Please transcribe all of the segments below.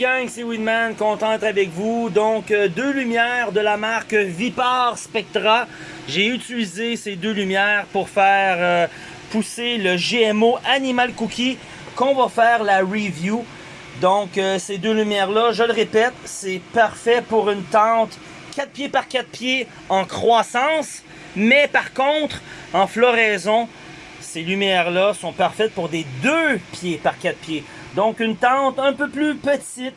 gang, c'est Winman, content d'être avec vous. Donc, euh, deux lumières de la marque Vipar Spectra. J'ai utilisé ces deux lumières pour faire euh, pousser le GMO Animal Cookie qu'on va faire la review. Donc, euh, ces deux lumières-là, je le répète, c'est parfait pour une tente 4 pieds par 4 pieds en croissance. Mais par contre, en floraison, ces lumières-là sont parfaites pour des 2 pieds par 4 pieds. Donc une tente un peu plus petite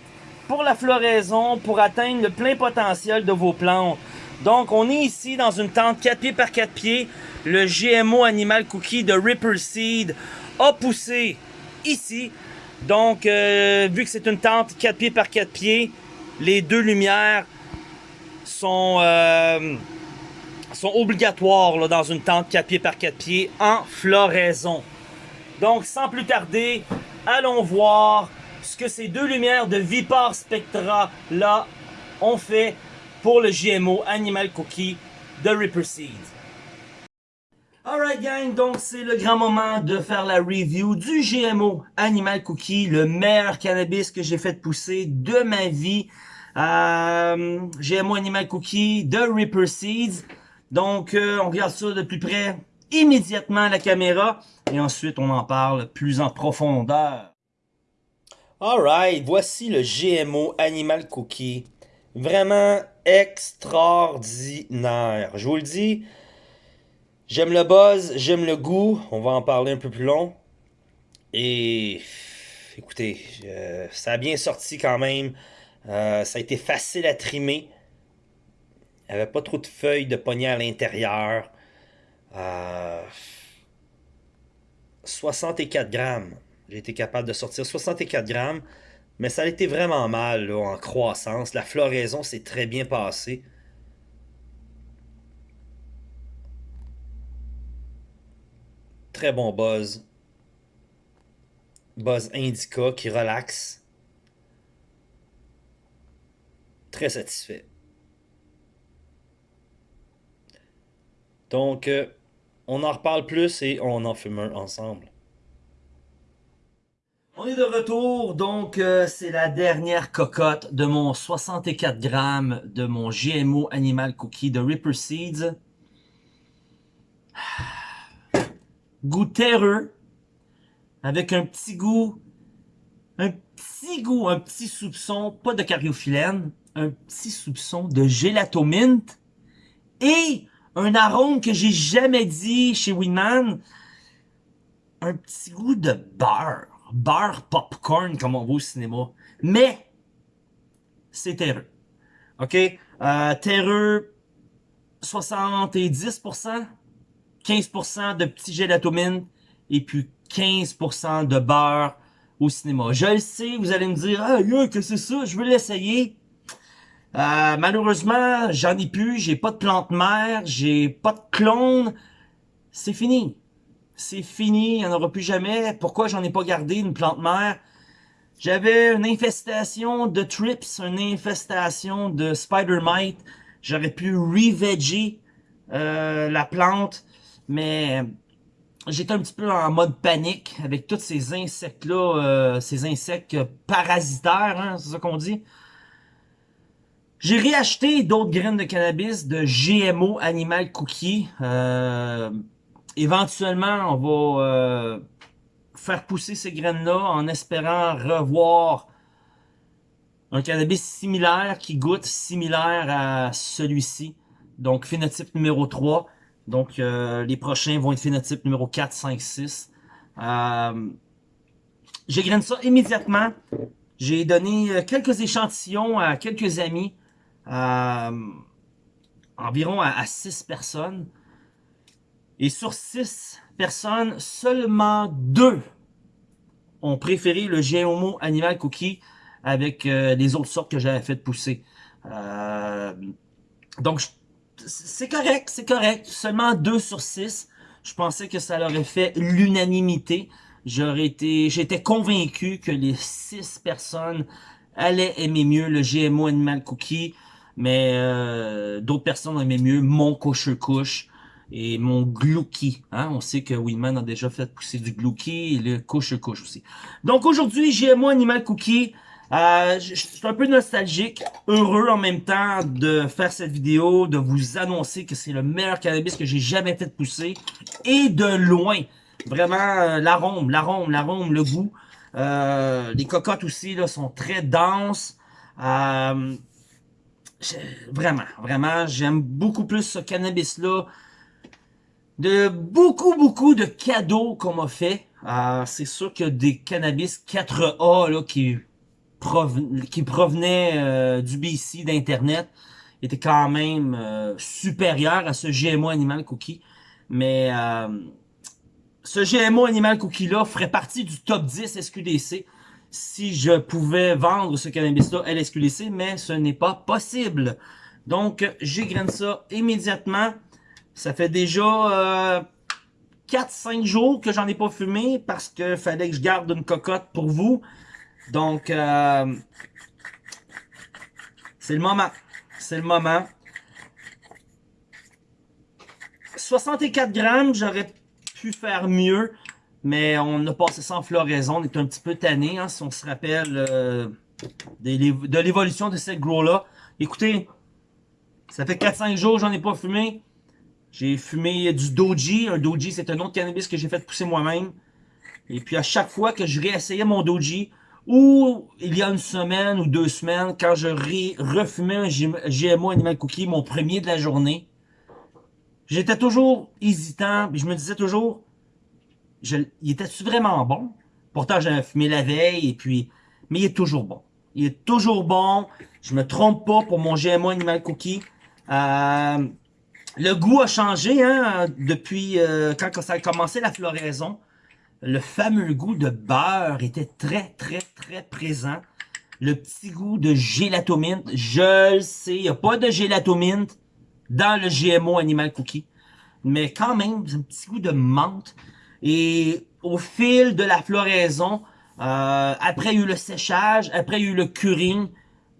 pour la floraison, pour atteindre le plein potentiel de vos plantes. Donc on est ici dans une tente 4 pieds par 4 pieds. Le GMO Animal Cookie de Ripper Seed a poussé ici. Donc euh, vu que c'est une tente 4 pieds par 4 pieds, les deux lumières sont, euh, sont obligatoires dans une tente 4 pieds par 4 pieds en floraison. Donc sans plus tarder, allons voir ce que ces deux lumières de Vipar Spectra là ont fait pour le GMO Animal Cookie de Ripper Seed. Alright gang, donc c'est le grand moment de faire la review du GMO Animal Cookie, le meilleur cannabis que j'ai fait pousser de ma vie. Euh, GMO Animal Cookie de Ripper Seeds. Donc euh, on regarde ça de plus près immédiatement la caméra et ensuite on en parle plus en profondeur. Alright, voici le GMO Animal Cookie. Vraiment extraordinaire. Je vous le dis, j'aime le buzz, j'aime le goût. On va en parler un peu plus long. Et écoutez, euh, ça a bien sorti quand même. Euh, ça a été facile à trimer. Il n'y avait pas trop de feuilles de poignée à l'intérieur. 64 euh, grammes. J'ai été capable de sortir 64 grammes. Mais ça a été vraiment mal en croissance. La floraison s'est très bien passée. Très bon buzz. Buzz indica qui relaxe. Très satisfait. Donc, euh, on en reparle plus et on en fume un ensemble. On est de retour, donc euh, c'est la dernière cocotte de mon 64 grammes de mon GMO Animal Cookie de Ripper Seeds. Goût terreux, avec un petit goût, un petit goût, un petit soupçon, pas de cariophyllène, un petit soupçon de gélatominte et un arôme que j'ai jamais dit chez Winman, un petit goût de beurre, beurre popcorn comme on voit au cinéma, mais c'est terreux. OK? Euh, terreux, 70%, 15% de petit gélatomine et puis 15% de beurre au cinéma. Je le sais, vous allez me dire, ah, que c'est ça, je veux l'essayer. Euh, malheureusement, j'en ai plus, j'ai pas de plante mère, j'ai pas de clone. C'est fini. C'est fini, il n'y en aura plus jamais. Pourquoi j'en ai pas gardé une plante mère? J'avais une infestation de trips, une infestation de spider mite. J'aurais pu re euh, la plante, mais j'étais un petit peu en mode panique avec tous ces insectes-là, euh, ces insectes parasitaires, hein, c'est ça qu'on dit. J'ai réacheté d'autres graines de cannabis de GMO Animal Cookie. Euh, éventuellement, on va euh, faire pousser ces graines-là en espérant revoir un cannabis similaire qui goûte similaire à celui-ci. Donc, phénotype numéro 3. Donc, euh, les prochains vont être phénotype numéro 4, 5, 6. Euh, J'ai ça immédiatement. J'ai donné quelques échantillons à quelques amis euh, environ à, 6 personnes. Et sur 6 personnes, seulement 2 ont préféré le GMO Animal Cookie avec euh, les autres sortes que j'avais fait pousser. Euh, donc, c'est correct, c'est correct. Seulement 2 sur 6. Je pensais que ça aurait fait l'unanimité. J'aurais été, j'étais convaincu que les 6 personnes allaient aimer mieux le GMO Animal Cookie mais euh, d'autres personnes aimaient mieux mon couche-couche et mon glouki. Hein? On sait que Winman a déjà fait pousser du glouki et le couche-couche aussi. Donc aujourd'hui, GMO Animal Cookie. Euh, je, suis un peu nostalgique, heureux en même temps de faire cette vidéo, de vous annoncer que c'est le meilleur cannabis que j'ai jamais fait pousser. Et de loin. Vraiment, euh, l'arôme, l'arôme, l'arôme, le goût. Euh, les cocottes aussi là, sont très denses. Vraiment, vraiment, j'aime beaucoup plus ce cannabis-là. De beaucoup, beaucoup de cadeaux qu'on m'a fait. Euh, c'est sûr que des cannabis 4A là, qui provenait euh, du BC d'Internet était quand même euh, supérieur à ce GMO Animal Cookie. Mais euh, ce GMO Animal Cookie-là ferait partie du top 10 SQDC si je pouvais vendre ce cannabis-là à l'SQDC, mais ce n'est pas possible. Donc, j'égrène ça immédiatement. Ça fait déjà 4-5 jours que j'en ai pas fumé parce que fallait que je garde une cocotte pour vous. Donc, euh, c'est le moment. C'est le moment. 64 grammes, j'aurais pu faire mieux, mais on a passé sans floraison. On est un petit peu tanné, hein, si on se rappelle euh, de l'évolution de cette grow-là. Écoutez, ça fait 4-5 jours j'en ai pas fumé. J'ai fumé du Doji. Un Doji, c'est un autre cannabis que j'ai fait pousser moi-même. Et puis à chaque fois que je réessayais mon Doji, ou il y a une semaine ou deux semaines, quand je refumais un GMO Animal Cookie, mon premier de la journée, j'étais toujours hésitant, je me disais toujours, je, il était-tu vraiment bon? Pourtant, j'avais fumé la veille, et puis, mais il est toujours bon. Il est toujours bon, je me trompe pas pour mon GMO Animal Cookie. Euh, le goût a changé hein, depuis euh, quand ça a commencé la floraison le fameux goût de beurre était très, très, très présent. Le petit goût de gélatominte, je le sais, il n'y a pas de gélatominte dans le GMO Animal Cookie. Mais quand même, un petit goût de menthe. Et au fil de la floraison, euh, après eu le séchage, après eu le curing,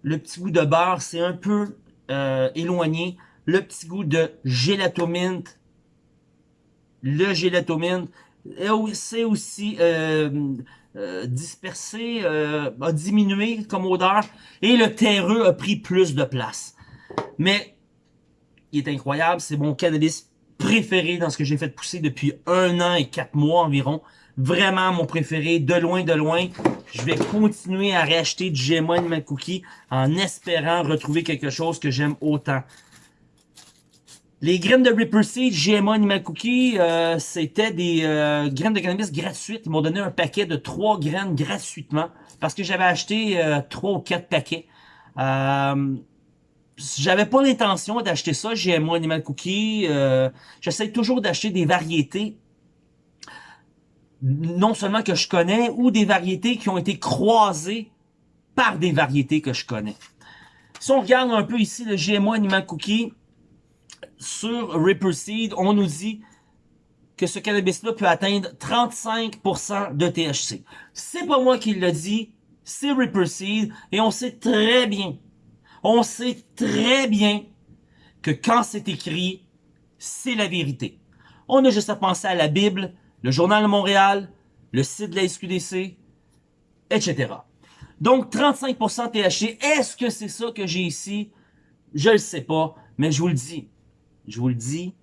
le petit goût de beurre s'est un peu euh, éloigné. Le petit goût de gélatominte, le gélatominte c'est aussi euh, dispersé, a diminué comme odeur, et le terreux a pris plus de place. Mais, il est incroyable, c'est mon cannabis préféré dans ce que j'ai fait pousser depuis un an et quatre mois environ. Vraiment mon préféré, de loin, de loin. Je vais continuer à racheter du GMO Animal Cookie en espérant retrouver quelque chose que j'aime autant. Les graines de Ripper Seed, GMO Animal Cookie, euh, c'était des euh, graines de cannabis gratuites. Ils m'ont donné un paquet de trois graines gratuitement parce que j'avais acheté euh, trois ou quatre paquets. Euh, j'avais pas l'intention d'acheter ça, GMO Animal Cookie. J'essaie toujours d'acheter des variétés non seulement que je connais, ou des variétés qui ont été croisées par des variétés que je connais. Si on regarde un peu ici le GMO Animal Cookie, sur Ripper Seed, on nous dit que ce cannabis-là peut atteindre 35% de THC. C'est pas moi qui le dit, c'est Ripper Seed, et on sait très bien, on sait très bien que quand c'est écrit, c'est la vérité. On a juste à penser à la Bible, le Journal de Montréal, le site de la SQDC, etc. Donc, 35% THC, est-ce que c'est ça que j'ai ici? Je le sais pas, mais je vous le dis, je vous le dis,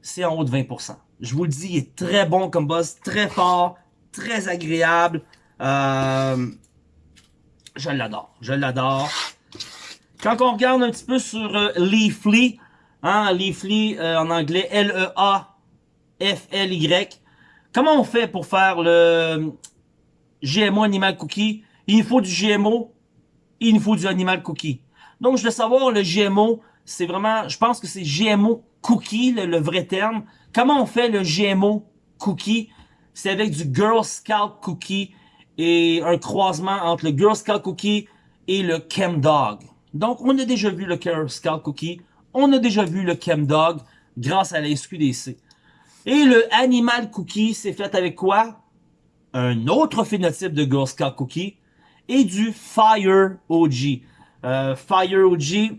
c'est en haut de 20%. Je vous le dis, il est très bon comme buzz, très fort, très agréable. Euh, je l'adore, je l'adore. Quand on regarde un petit peu sur euh, Leafly, hein, Leafly euh, en anglais, L-E-A-F-L-Y, comment on fait pour faire le GMO Animal Cookie? Il faut du GMO, il faut du Animal Cookie. Donc, je veux savoir, le GMO, c'est vraiment, je pense que c'est GMO cookie, le, vrai terme. Comment on fait le GMO cookie? C'est avec du Girl Scout cookie et un croisement entre le Girl Scout cookie et le Chem Dog. Donc, on a déjà vu le Girl Scout cookie, on a déjà vu le Chem Dog grâce à la SQDC. Et le Animal Cookie, c'est fait avec quoi? Un autre phénotype de Girl Scout Cookie et du Fire OG. Euh, Fire OG,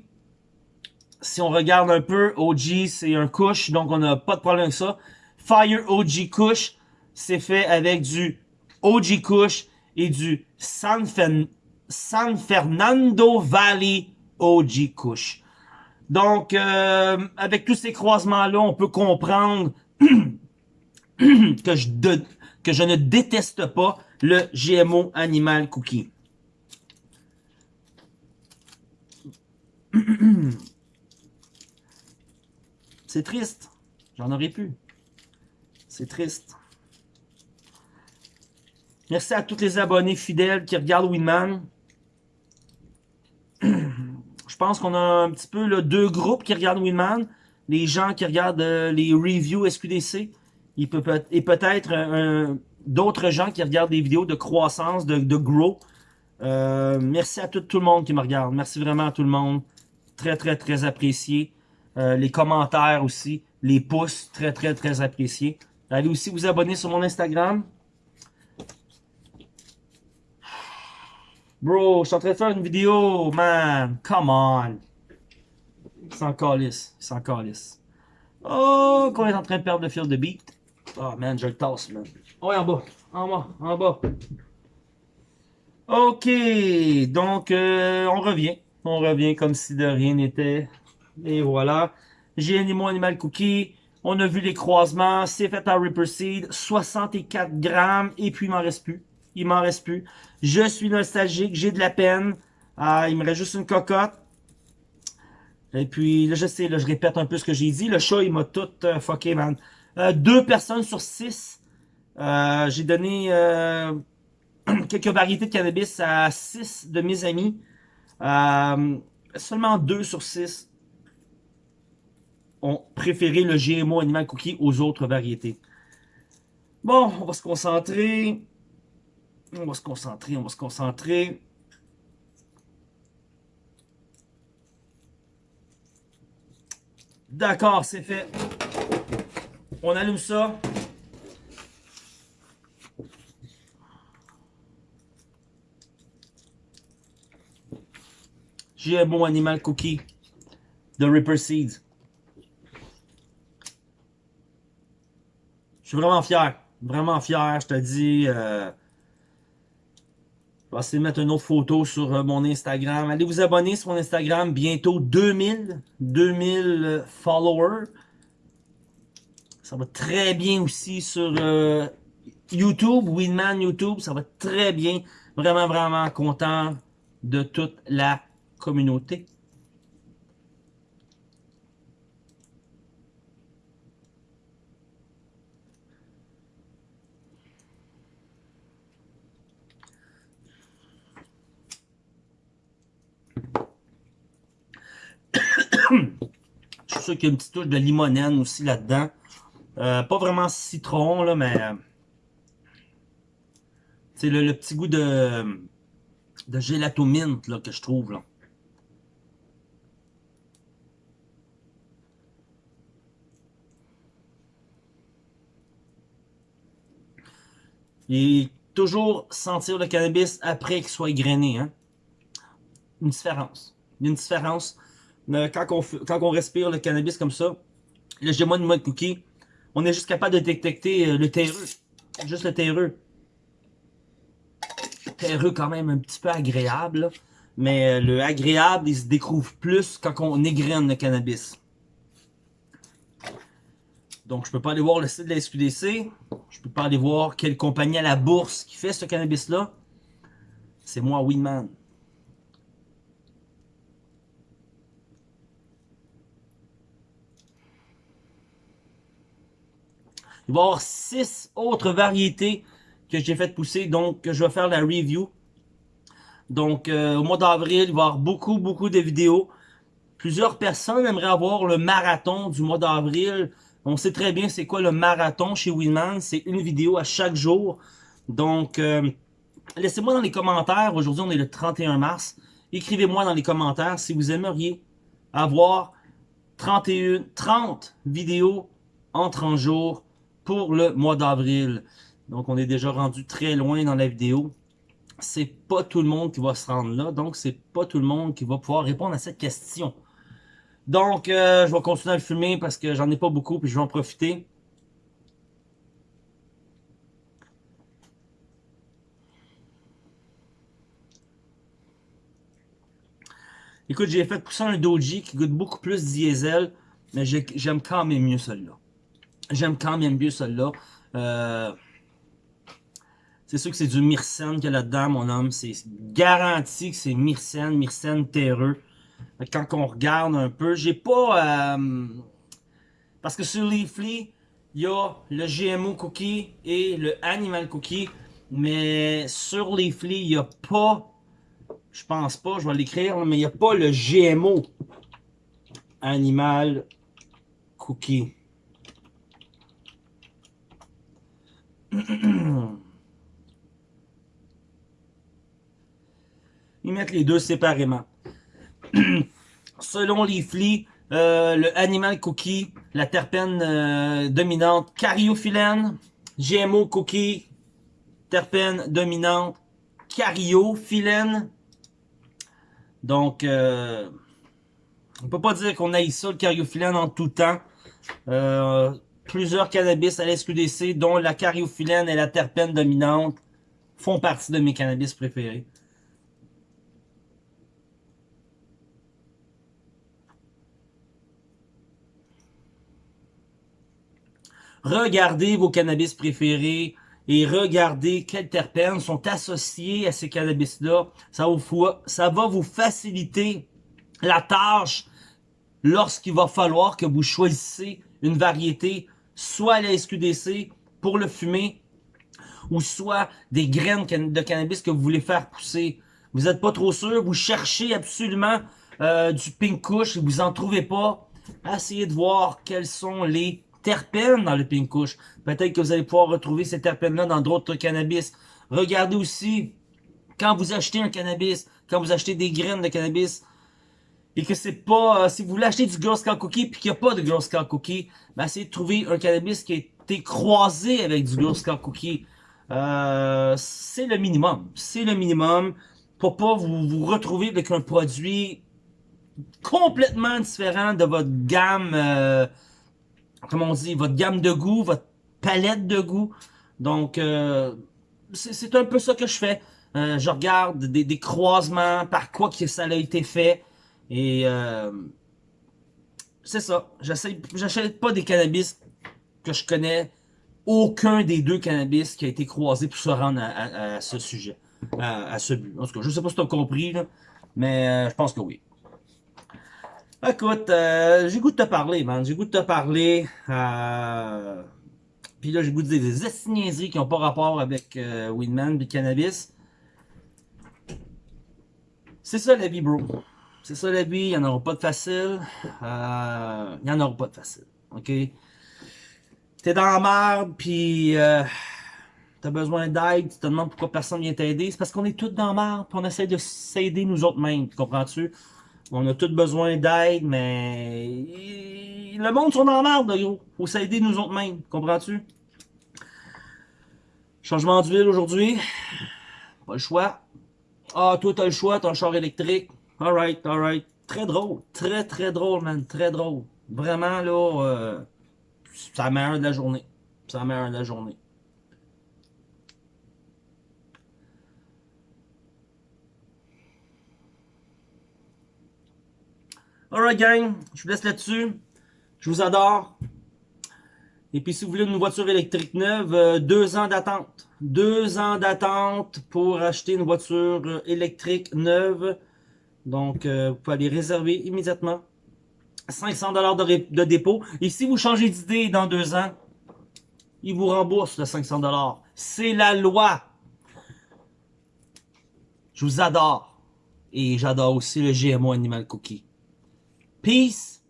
si on regarde un peu, OG, c'est un couche, donc on n'a pas de problème avec ça. Fire OG couche, c'est fait avec du OG couche et du Sanfen, San Fernando Valley OG Kush. Donc, euh, avec tous ces croisements-là, on peut comprendre que, je que je ne déteste pas le GMO Animal Cookie. C'est triste. J'en aurais pu. C'est triste. Merci à tous les abonnés fidèles qui regardent Winman. Je pense qu'on a un petit peu le deux groupes qui regardent Winman. Les gens qui regardent euh, les reviews SQDC. et peut-être d'autres gens qui regardent des vidéos de croissance, de, de grow. Euh, merci à tout, tout, le monde qui me regarde. Merci vraiment à tout le monde. Très, très, très apprécié. Euh, les commentaires aussi. Les pouces, très, très, très appréciés. Allez aussi vous abonner sur mon Instagram. Bro, je suis en train de faire une vidéo, man. Come on. Il s'en calisse. Il s'en calisse. Oh, qu'on est en train de perdre le fil de beat. Oh, man, je le tasse, man. Oh, en bas. En bas. En bas. Ok. Donc, euh, on revient. On revient comme si de rien n'était. Et voilà. J'ai animé Animal Cookie. On a vu les croisements. C'est fait à Ripper Seed. 64 grammes. Et puis, il m'en reste plus. Il m'en reste plus. Je suis nostalgique. J'ai de la peine. Ah, il me reste juste une cocotte. Et puis, là, je sais, là, je répète un peu ce que j'ai dit. Le chat, il m'a tout euh, fucké, man. Euh, deux personnes sur six. Euh, j'ai donné quelques variétés de cannabis à six de mes amis. seulement deux sur six ont préféré le GMO Animal Cookie aux autres variétés. Bon, on va se concentrer. On va se concentrer, on va se concentrer. D'accord, c'est fait. On allume ça. J'ai un bon animal cookie de Ripper Seeds. Je suis vraiment fier. Vraiment fier, je te dis. Euh, vais essayer de mettre une autre photo sur euh, mon Instagram. Allez vous abonner sur mon Instagram. Bientôt 2000. 2000 followers. Ça va très bien aussi sur euh, YouTube. Winman YouTube. Ça va très bien. Vraiment, vraiment content de toute la communauté. Je suis sûr qu'il y a une petite touche de limonène aussi là-dedans. Euh, pas vraiment citron, là, mais... C'est le, petit goût de, de gelato mint là, que je trouve. Là. Et toujours sentir le cannabis après qu'il soit grainé. Hein? Une différence. Une différence quand on, respire le cannabis comme ça, le gémon de mode cookie, on est juste capable de détecter euh, le terreux. Juste le terreux. Terreux quand même un petit peu agréable. Mais euh, le agréable, il se découvre plus quand on égrène le cannabis. Donc, je peux pas aller voir le site de la SQDC. Je peux pas aller voir quelle compagnie à la bourse qui fait ce cannabis-là. C'est moi, Winman. Il va y avoir six autres variétés que j'ai fait pousser, donc je vais faire la review. Donc, euh, au mois d'avril, il va y avoir beaucoup, beaucoup de vidéos. Plusieurs personnes aimeraient avoir le marathon du mois d'avril. On sait très bien c'est quoi le marathon chez Winman. C'est une vidéo à chaque jour. Donc, euh, laissez-moi dans les commentaires. Aujourd'hui, on est le 31 mars. Écrivez-moi dans les commentaires si vous aimeriez avoir 31, 30 vidéos en 30 jours pour le mois d'avril. Donc, on est déjà rendu très loin dans la vidéo. C'est pas tout le monde qui va se rendre là. Donc, c'est pas tout le monde qui va pouvoir répondre à cette question. Donc, euh, je vais continuer à le filmer parce que j'en ai pas beaucoup puis je vais en profiter. Écoute, j'ai fait pousser un Doji qui goûte beaucoup plus diesel, mais j'aime quand même mieux celui-là. J'aime quand même mieux celui-là. Euh, c'est sûr que c'est du Myrcène qu'il y a là-dedans, mon homme. C'est garanti que c'est Myrcène, Myrcène terreux. Quand on regarde un peu, j'ai pas... Euh, parce que sur Leafly, il y a le GMO cookie et le Animal cookie. Mais sur Leafly, il n'y a pas... Je pense pas, je vais l'écrire, mais il n'y a pas le GMO Animal cookie. Ils mettent les deux séparément. Selon les flics, euh, le Animal Cookie, la terpène euh, dominante cariophyllène, GMO Cookie, terpène dominante cariophyllène. Donc, euh, on peut pas dire qu'on aille ça, le cariophyllène, en tout temps. Euh, plusieurs cannabis à l'SQDC, dont la cariophyllène et la terpène dominante, font partie de mes cannabis préférés. Regardez vos cannabis préférés et regardez quels terpènes sont associés à ces cannabis-là. Ça, ça va vous faciliter la tâche lorsqu'il va falloir que vous choisissez une variété, soit la SQDC pour le fumer, ou soit des graines de cannabis que vous voulez faire pousser. Vous n'êtes pas trop sûr, vous cherchez absolument euh, du pink kush et vous en trouvez pas. Essayez de voir quels sont les terpènes dans le pink kush. Peut-être que vous allez pouvoir retrouver ces terpènes-là dans d'autres cannabis. Regardez aussi, quand vous achetez un cannabis, quand vous achetez des graines de cannabis, et que c'est pas, euh, si vous voulez acheter du Girl Scout Cookie puis qu'il n'y a pas de Girl Scout Cookie, ben essayez de trouver un cannabis qui a été croisé avec du Girl Scout Cookie. Euh, c'est le minimum. C'est le minimum pour pas vous, vous retrouver avec un produit complètement différent de votre gamme euh, comment on dit, votre gamme de goût, votre palette de goût. Donc, euh, c'est un peu ça que je fais. Euh, je regarde des, croisements, par quoi que ça a été fait. Et euh, c'est ça. J'achète pas des cannabis que je connais. Aucun des deux cannabis qui a été croisé pour se rendre à, ce sujet, à, ce but. En tout cas, je sais pas si tu as compris, mais je pense que oui. Écoute, euh, j'ai goût de te parler, man. J'ai goût de te parler. Euh... Puis là, j'ai goût de dire des estignaiseries qui n'ont pas rapport avec euh, Winman et cannabis. C'est ça la vie, bro. C'est ça la vie. Il n'y en aura pas de facile. Euh, il n'y en aura pas de facile. OK? T'es dans la merde, puis euh, t'as besoin d'aide, tu te demandes pourquoi personne vient t'aider. C'est parce qu'on est tous dans la merde, puis on essaie de s'aider nous autres mêmes. Comprends-tu? On a tous besoin d'aide, mais... Le monde sont dans la merde, gros. Faut s'aider nous autres mêmes, comprends-tu? Changement d'huile aujourd'hui. Pas le choix. Ah, toi, t'as le choix, t'as un char électrique. Alright, alright. Très drôle. Très, très drôle, man. Très drôle. Vraiment, là, euh, c'est la de la journée. C'est la de la journée. Alright gang, je vous laisse là-dessus. Je vous adore. Et puis si vous voulez une voiture électrique neuve, euh, deux ans d'attente. Deux ans d'attente pour acheter une voiture euh, électrique neuve. Donc euh, vous pouvez aller réserver immédiatement. 500$ de, de dépôt. Et si vous changez d'idée dans deux ans, ils vous remboursent le 500$. C'est la loi. Je vous adore. Et j'adore aussi le GMO Animal Cookie. Peace.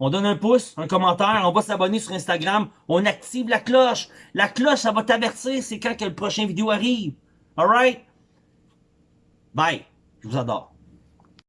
On donne un pouce, un commentaire, on va s'abonner sur Instagram, on active la cloche. La cloche, ça va t'avertir, c'est quand que le prochain vidéo arrive. Alright? Bye. Je vous adore.